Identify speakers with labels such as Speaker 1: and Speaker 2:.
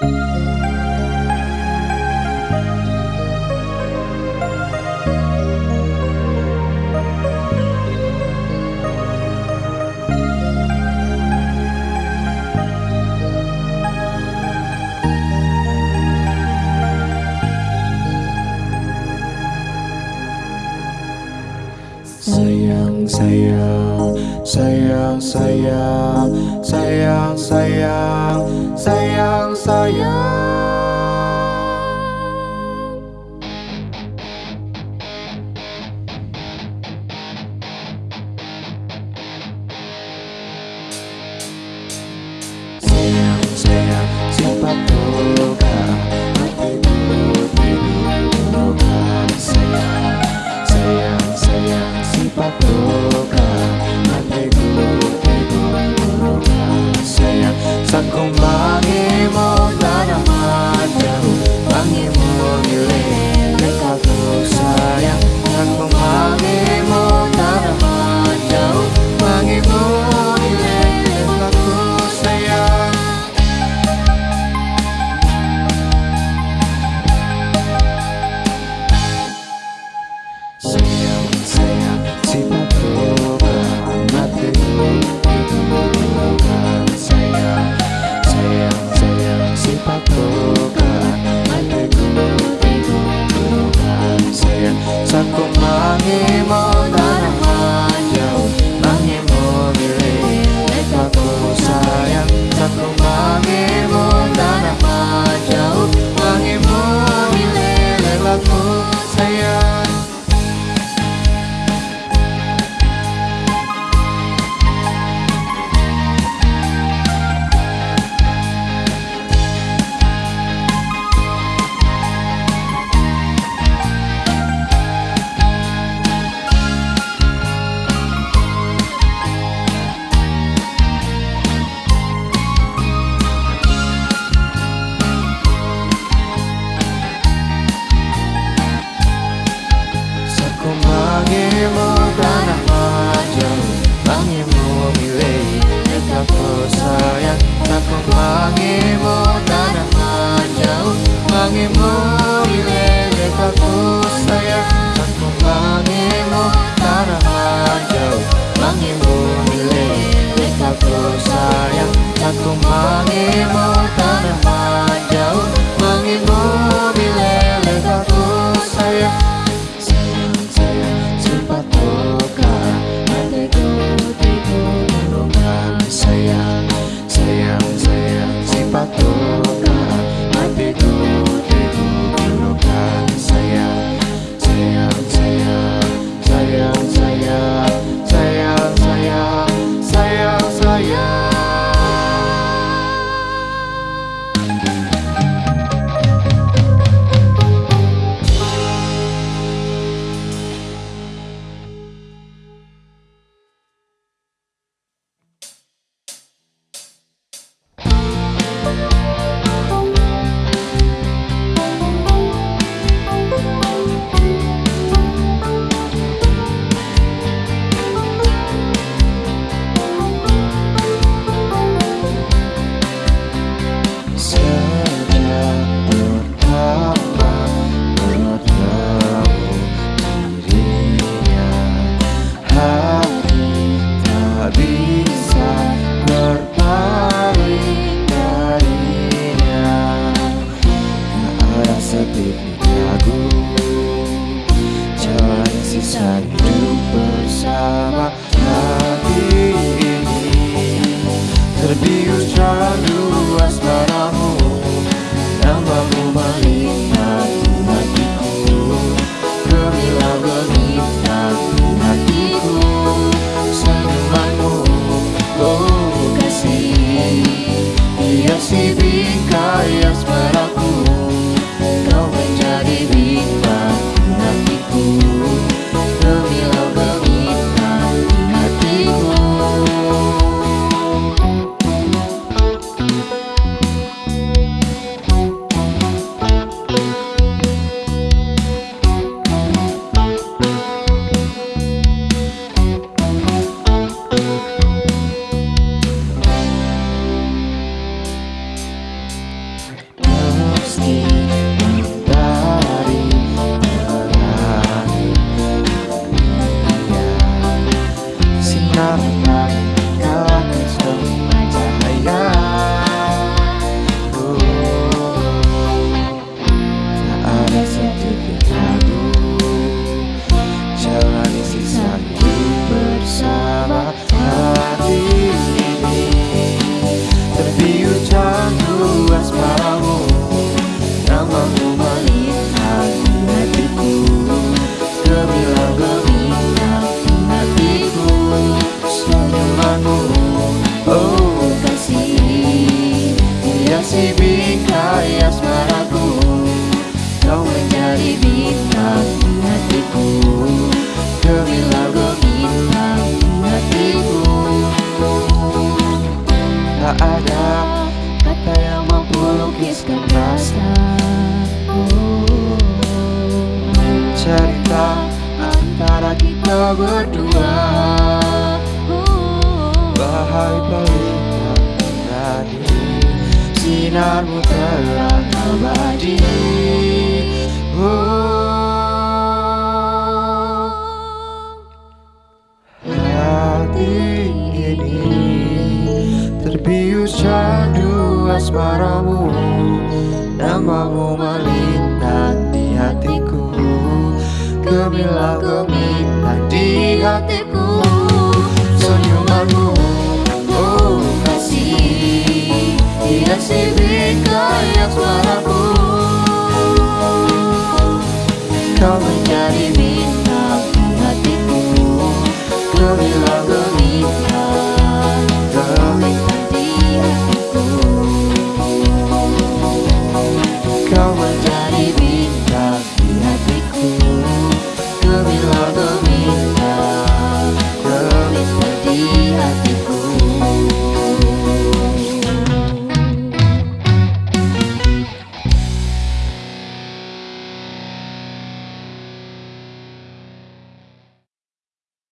Speaker 1: 谁呀谁呀谁呀谁呀谁呀？sayang Sayang, sayang, siapa perlu kamu pato Tangimu milik dekatku sayang. Tanpa tangimu tanah jauh. Tangimu milik dekatku sayang. Tanpa tangimu ragu Jalan sisa hidup bersama hati ini Terbius dulu. berdua Bahai pelita tadi Sinarmu telah abadi oh. That's what